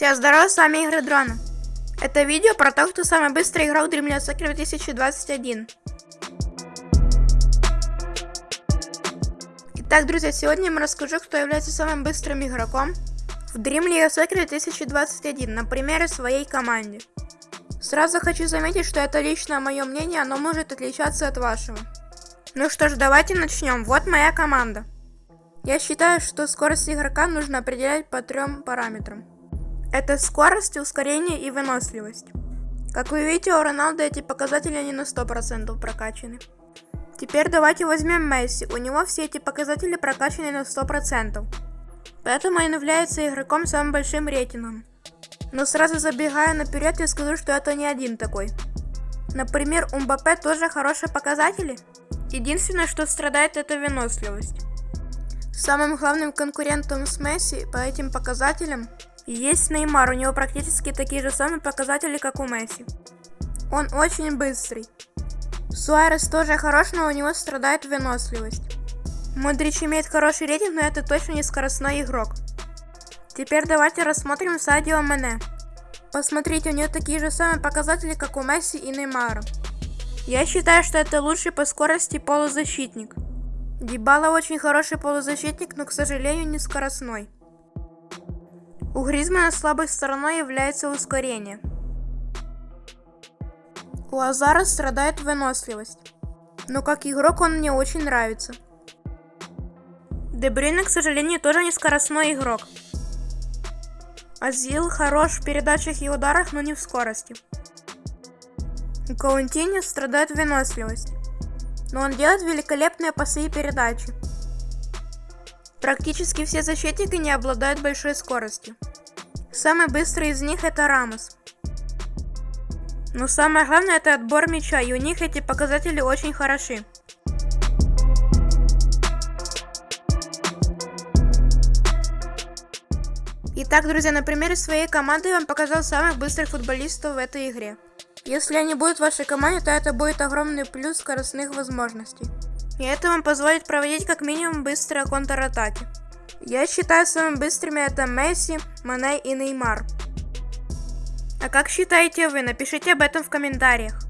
Всем здорова, с вами Игры Дрона. Это видео про то, кто самый быстрый игрок в Dream Soccer 2021. Итак, друзья, сегодня я вам расскажу, кто является самым быстрым игроком в Dream League Soccer 2021 на примере своей команде. Сразу хочу заметить, что это личное мое мнение, оно может отличаться от вашего. Ну что ж, давайте начнем. Вот моя команда. Я считаю, что скорость игрока нужно определять по трем параметрам. Это скорость, ускорение и выносливость. Как вы видите, у Роналда эти показатели не на 100% прокачаны. Теперь давайте возьмем Месси. У него все эти показатели прокачаны на 100%. Поэтому он является игроком с самым большим рейтингом. Но сразу забегая наперед, я скажу, что это не один такой. Например, у Мбаппе тоже хорошие показатели. Единственное, что страдает, это выносливость. Самым главным конкурентом с Месси по этим показателям есть Неймар, у него практически такие же самые показатели, как у Месси. Он очень быстрый. Суарес тоже хорош, но у него страдает выносливость. Модрич имеет хороший рейтинг, но это точно не скоростной игрок. Теперь давайте рассмотрим Садио Мене. Посмотрите, у него такие же самые показатели, как у Месси и Неймара. Я считаю, что это лучший по скорости полузащитник. Дибала очень хороший полузащитник, но, к сожалению, не скоростной. У Гризмана слабой стороной является ускорение. У Азара страдает выносливость. Но как игрок он мне очень нравится. Дебрюйне, к сожалению, тоже не скоростной игрок. Азил хорош в передачах и ударах, но не в скорости. У Каунтини страдает выносливость. Но он делает великолепные пасы и передачи. Практически все защитники не обладают большой скоростью. Самый быстрый из них это Рамос. Но самое главное это отбор мяча, и у них эти показатели очень хороши. Итак, друзья, на примере своей команды я вам показал самых быстрых футболистов в этой игре. Если они будут в вашей команде, то это будет огромный плюс скоростных возможностей. И это вам позволит проводить как минимум быстрые контратаки. Я считаю самыми быстрыми это Месси, Мане и Неймар. А как считаете вы? Напишите об этом в комментариях.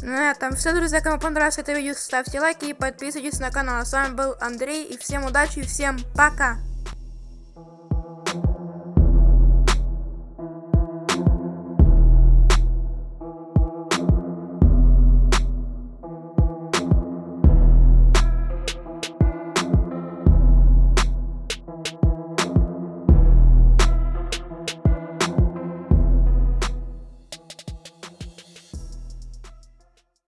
Ну а там все, друзья. Кому понравилось это видео, ставьте лайки и подписывайтесь на канал. А с вами был Андрей. И всем удачи и всем пока!